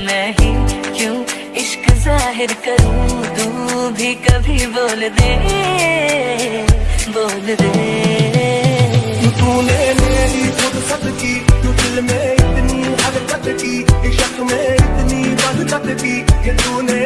मैं ही क्यों? इश्क ज़ाहिर करूँ, तू भी कभी बोल दे बोल दे। तूने मेरी फुर्सत की, तू दिल में इतनी हरकत की, इश्क में इतनी बदकत की, कि तूने